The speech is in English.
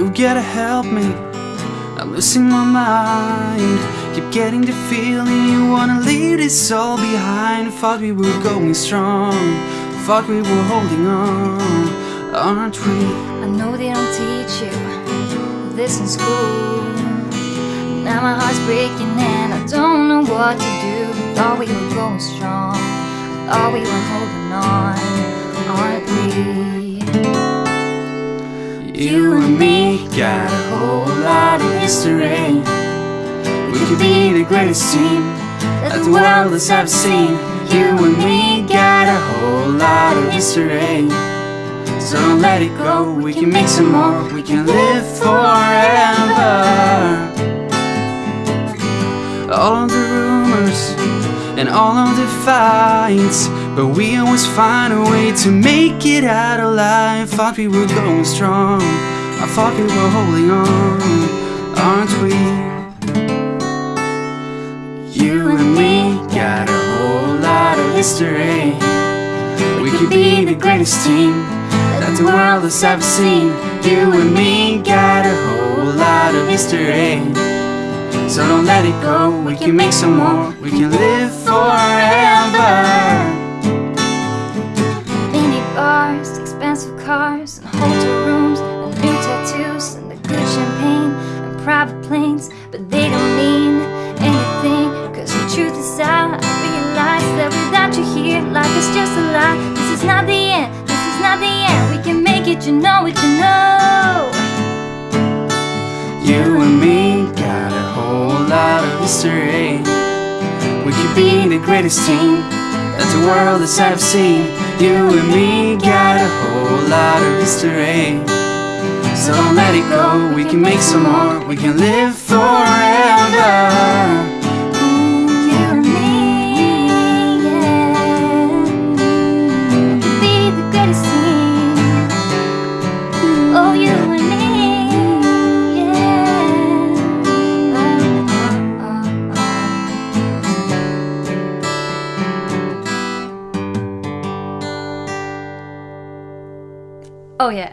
You gotta help me. I'm losing my mind. Keep getting the feeling you wanna leave this all behind. Thought we were going strong. Thought we were holding on, aren't we? I know they don't teach you this in school. Now my heart's breaking and I don't know what to do. Thought we were going strong. Thought we were holding on, me got a whole lot of history. We could be the greatest team that the world has ever seen. You and me got a whole lot of history. So don't let it go, we can make some more, we can live forever. All of the rumors and all of the fights, but we always find a way to make it out alive. Thought we were going strong, I thought we were holding on, aren't we? You and me got a whole lot of history. We could be the greatest team that the world has ever seen. You and me got a whole lot of history. So don't let it go, we can make some more, we can live forever. Out. I realize that without you here, life is just a lie. This is not the end, this is not the end. We can make it, you know it, you know. You and me got a whole lot of history. We could be the greatest team that the world has ever seen. You and me got a whole lot of history. So let it go, we can make some more, we can live forever. Oh. Yeah.